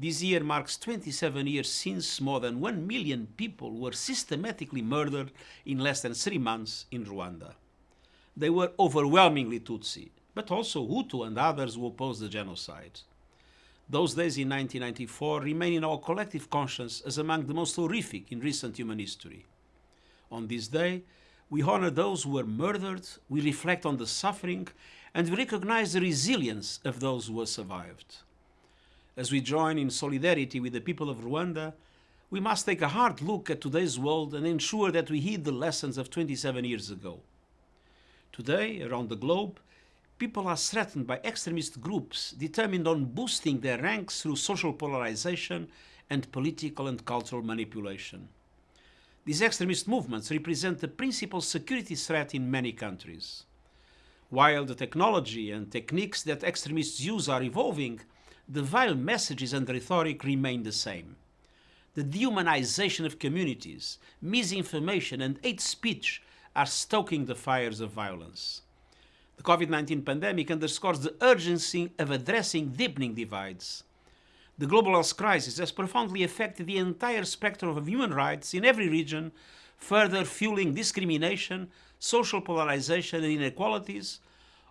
This year marks 27 years since more than 1 million people were systematically murdered in less than three months in Rwanda. They were overwhelmingly Tutsi, but also Hutu and others who opposed the genocide. Those days in 1994 remain in our collective conscience as among the most horrific in recent human history. On this day, we honor those who were murdered, we reflect on the suffering, and we recognize the resilience of those who survived. As we join in solidarity with the people of Rwanda, we must take a hard look at today's world and ensure that we heed the lessons of 27 years ago. Today, around the globe, people are threatened by extremist groups determined on boosting their ranks through social polarization and political and cultural manipulation. These extremist movements represent the principal security threat in many countries. While the technology and techniques that extremists use are evolving, the vile messages and rhetoric remain the same. The dehumanization of communities, misinformation and hate speech are stoking the fires of violence. The COVID-19 pandemic underscores the urgency of addressing deepening divides. The global health crisis has profoundly affected the entire spectrum of human rights in every region, further fueling discrimination, social polarization and inequalities,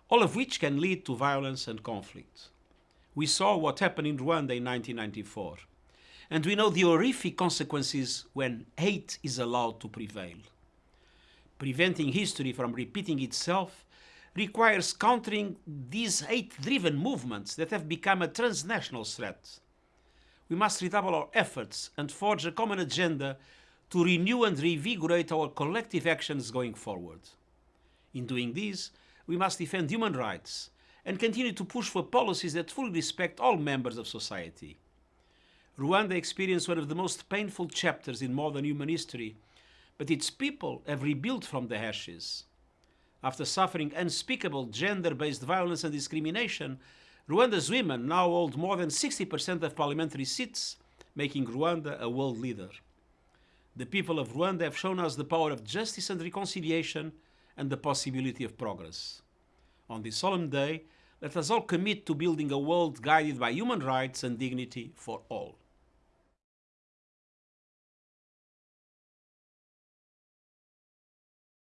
all of which can lead to violence and conflict. We saw what happened in Rwanda in 1994, and we know the horrific consequences when hate is allowed to prevail. Preventing history from repeating itself requires countering these hate-driven movements that have become a transnational threat. We must redouble our efforts and forge a common agenda to renew and reinvigorate our collective actions going forward. In doing this, we must defend human rights and continue to push for policies that fully respect all members of society. Rwanda experienced one of the most painful chapters in modern human history, but its people have rebuilt from the ashes. After suffering unspeakable gender-based violence and discrimination, Rwanda's women now hold more than 60% of parliamentary seats, making Rwanda a world leader. The people of Rwanda have shown us the power of justice and reconciliation and the possibility of progress. On this solemn day, let us all commit to building a world guided by human rights and dignity for all.